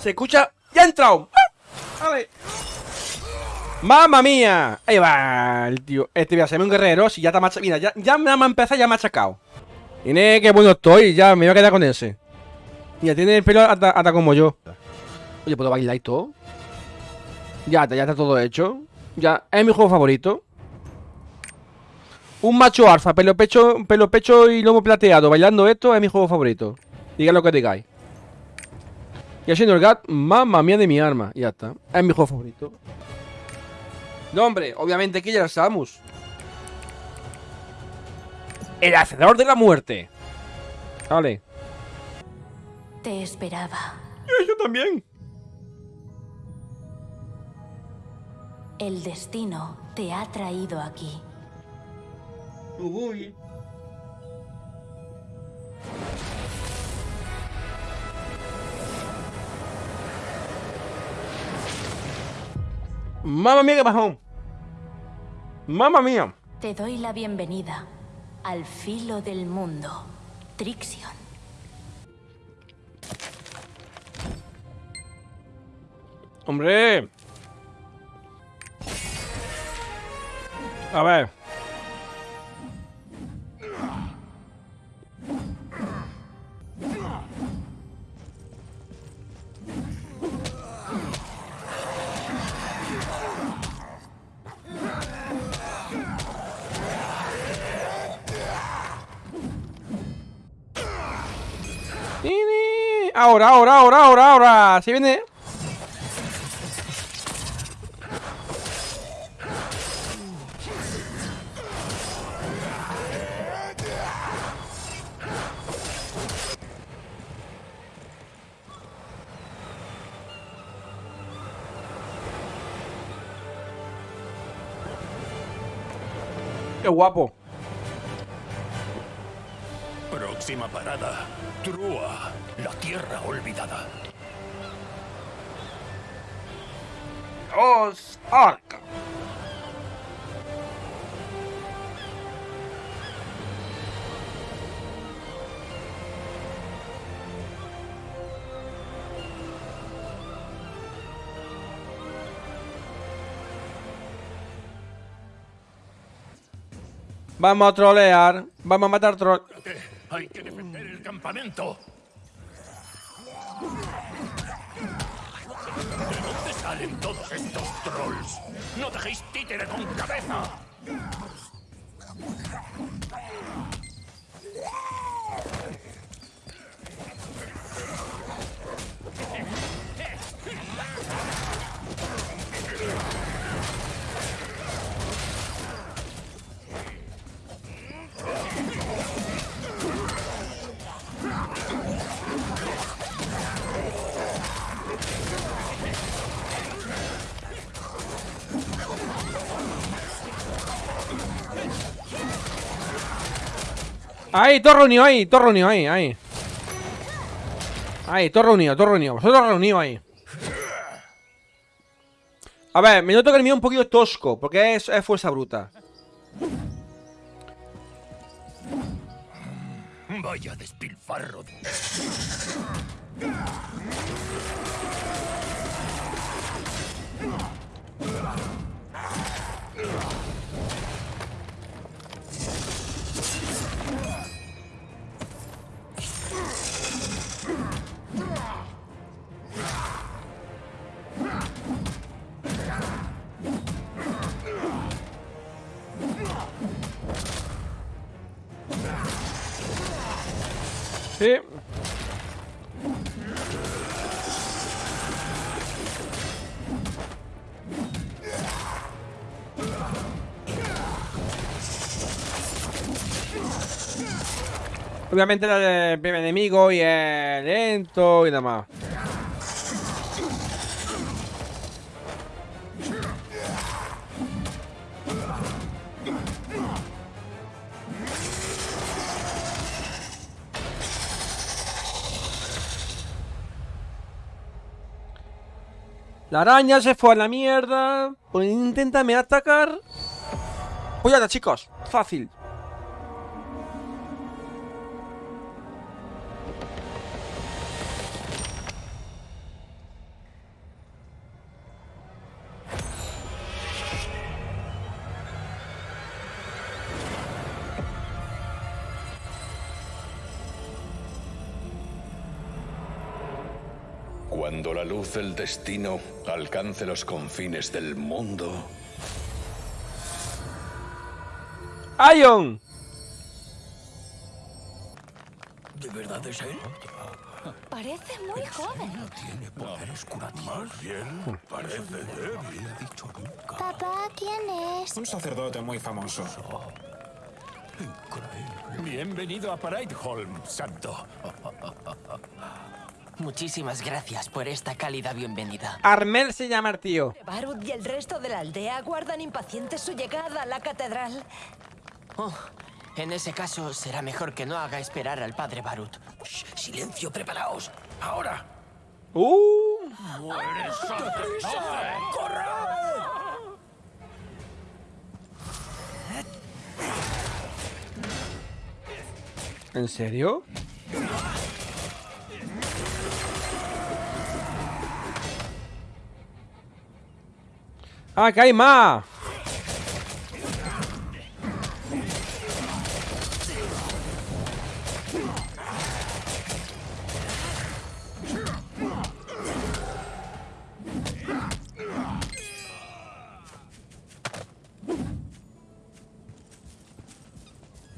Se escucha... ¡Ya ha entrado! ¡Ah! ¡Vale! ¡Mamma mía! Ahí va el tío. Este voy a ser un guerrero. Si ya está machacado. Mira, ya, ya me ha empezado ya machacado. Tiene que bueno estoy. Ya me voy a quedar con ese. Mira, tiene el pelo hasta, como yo. Oye, ¿puedo bailar y todo? Ya, ya está todo hecho. Ya, es mi juego favorito. Un macho alfa, pelo pecho, pelo pecho y lomo plateado. Bailando esto es mi juego favorito. Diga lo que digáis. Y haciendo el gat, mamma mía de mi arma. ya está. Es mi juego favorito. No, hombre, obviamente que ya Samus. El hacedor de la muerte. Vale. Te esperaba. Yo también. El destino te ha traído aquí. Uy. Mamma mía, qué bajón. Mamma mía. Te doy la bienvenida al filo del mundo, Trixion. Hombre. A ver. Ahora, ahora, ahora, ahora, ahora. Si viene. Qué guapo. Próxima parada. Trua, la tierra olvidada. Os Arca. Vamos a trolear. Vamos a matar troll. Hay que defender el campamento. ¿De dónde salen todos estos trolls? ¡No dejéis títere con cabeza! Ahí, todo reunido ahí, todo reunido ahí, ahí. Ahí, todo reunido, todo reunido. Vosotros reunidos ahí. A ver, me noto que el mío es un poquito tosco, porque es, es fuerza bruta. Vaya despilfarro. Sí. Obviamente el primer enemigo y el lento y demás. La araña se fue a la mierda. Pues inténtame atacar. Pues ya chicos. Fácil. Cuando la luz del destino alcance los confines del mundo, ¡Ion! ¿de verdad es él? Parece muy joven. Más bien, parece débil. Papá, ¿quién es? Un sacerdote muy famoso. Bienvenido a Prideholm, santo. Muchísimas gracias por esta cálida bienvenida. Armel se llama el tío. Barut y el resto de la aldea aguardan impacientes su llegada a la catedral. Oh, en ese caso, será mejor que no haga esperar al padre Barut. Shh, silencio, preparaos. Ahora. ¡Uh! ¿En serio? ¡Ah, que hay más!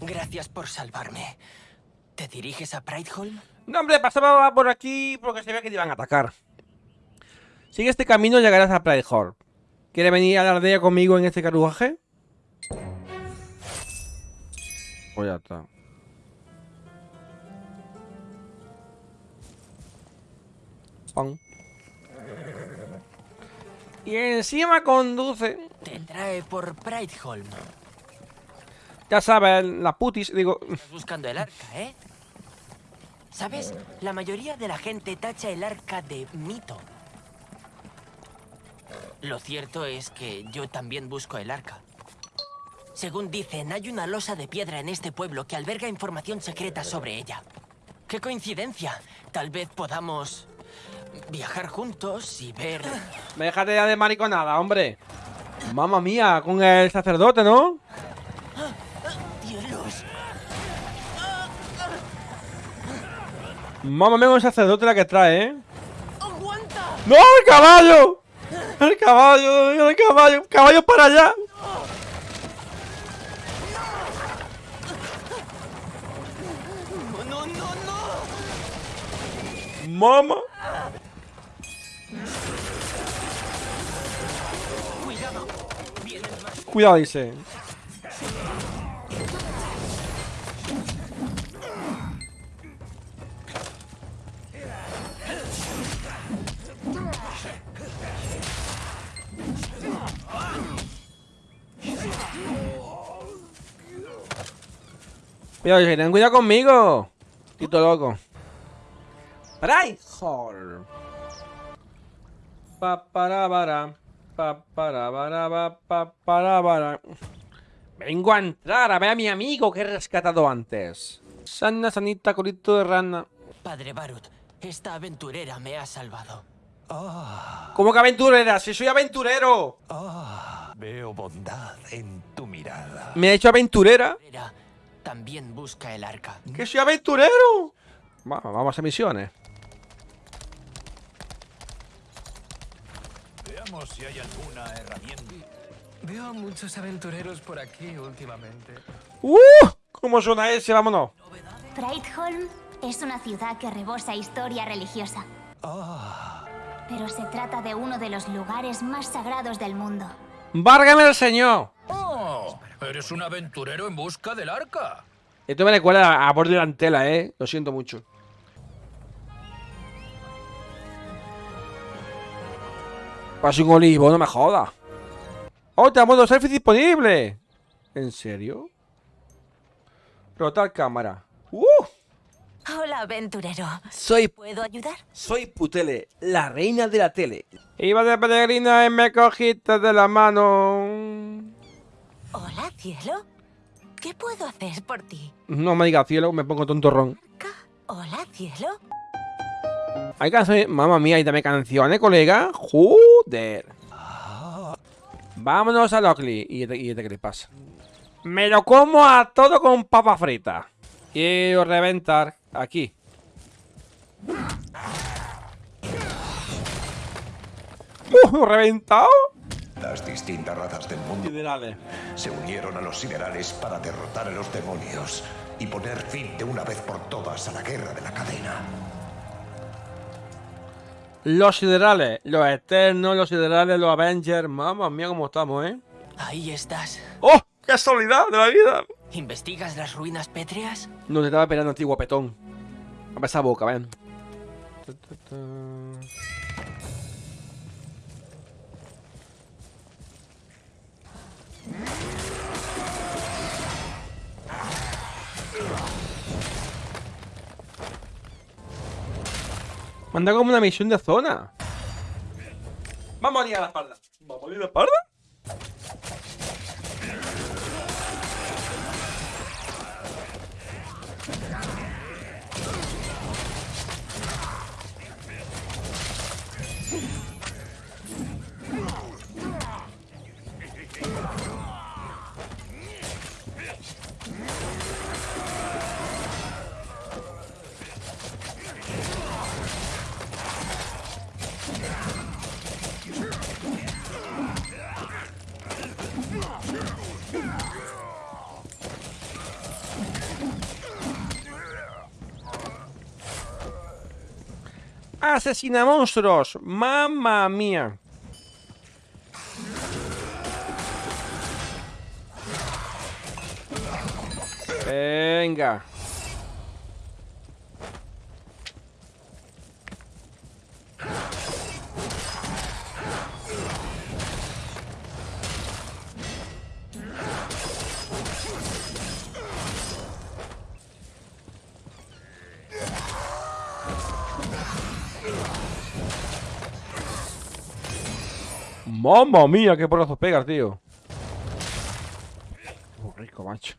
Gracias por salvarme. ¿Te diriges a Prideholm? No, hombre, pasaba por aquí porque se ve que te iban a atacar. Sigue este camino y llegarás a Pridehorn. ¿Quiere venir a la aldea conmigo en este carruaje? Pues ya está. Pam. Y encima conduce. Te trae por Prideholm. Ya sabes, la putis, digo. Estás buscando el arca, ¿eh? ¿Sabes? La mayoría de la gente tacha el arca de mito. Lo cierto es que yo también busco el arca. Según dicen, hay una losa de piedra en este pueblo que alberga información secreta sobre ella. ¡Qué coincidencia! Tal vez podamos viajar juntos y ver... Déjate ya de mariconada, hombre. Mamma mía, con el sacerdote, ¿no? ¡Cielos! Mamma mía, con el sacerdote la que trae, ¿eh? ¡No, el caballo! ¡El caballo! ¡El caballo! ¡Caballo para allá! ¡No, no, no, más... Cuidado, dice. Cuidado, dice, ten cuidado conmigo. Tito loco. Braihor. Pa para para. Pa para para pa, pa para para. Vengo a entrar a ver a mi amigo que he rescatado antes. Sana, sanita, colito de rana. Padre Barut, esta aventurera me ha salvado. ¿Cómo que aventurera? Si soy aventurero. Veo bondad en tu mirada. Me ha hecho aventurera. También busca el arca. Que soy aventurero. Va, vamos a misiones. Veamos si hay alguna herramienta. Veo a muchos aventureros por aquí últimamente. ¡Uh! ¿Cómo suena ese? Vámonos. Prideholm es una ciudad que rebosa historia religiosa. Pero se trata de uno de los lugares más sagrados del mundo. ¡Várgame el señor! ¡Oh! Eres un aventurero en busca del arca. Esto me recuerda a Borde Antela, eh. Lo siento mucho. Paso un olivo, no me jodas. ¡Otra modo selfie disponible! ¿En serio? Rotar cámara. ¡Uh! Hola, aventurero. Soy, ¿Puedo ayudar? soy Putele, la reina de la tele. Iba de peregrina y me cogiste de la mano. Hola, cielo. ¿Qué puedo hacer por ti? No me digas cielo, me pongo tontorrón. Hola, cielo. Hay canciones. Mamma mía, y dame canciones, colega. Joder. Vámonos a Lockley. ¿Y este, y este qué le pasa? Me lo como a todo con papa frita. Quiero reventar aquí. reventado. Las distintas razas del mundo Siderales. se unieron a los siderales para derrotar a los demonios y poner fin de una vez por todas a la guerra de la cadena. Los siderales, los eternos, los siderales, los Avengers. Mamma mía, cómo estamos, ¿eh? Ahí estás. ¡Oh! ¡Qué soledad de la vida! ¿Investigas las ruinas pétreas? No te estaba esperando a ti, guapetón. A ver esa boca, ven. Manda como una misión de zona. Vamos a liar la espalda. ¿Vamos a liar la espalda? ¡Asesina monstruos! ¡Mamma mía! Venga. Mamma mía, qué porrazos pegas, tío. Muy rico, macho.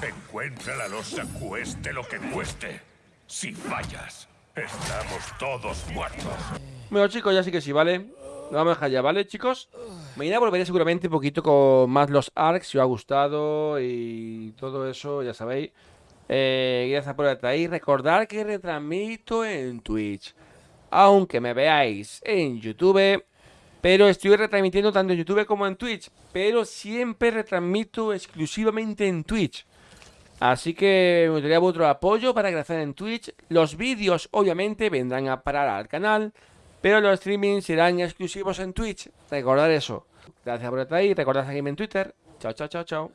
Encuentra la losa cueste lo que cueste. Si fallas, estamos todos muertos. Bueno, chicos, ya sí que sí, ¿vale? Lo vamos a dejar ya, ¿vale, chicos? Mañana volveré seguramente un poquito con más los arcs, si os ha gustado y todo eso, ya sabéis. Eh, gracias por estar ahí. Recordad que retransmito en Twitch. Aunque me veáis en YouTube, pero estoy retransmitiendo tanto en YouTube como en Twitch. Pero siempre retransmito exclusivamente en Twitch. Así que me gustaría vuestro apoyo para crecer en Twitch. Los vídeos obviamente vendrán a parar al canal, pero los streamings serán exclusivos en Twitch. Recordad eso. Gracias por estar ahí. Recordad seguirme en Twitter. Chao, chao, chao, chao.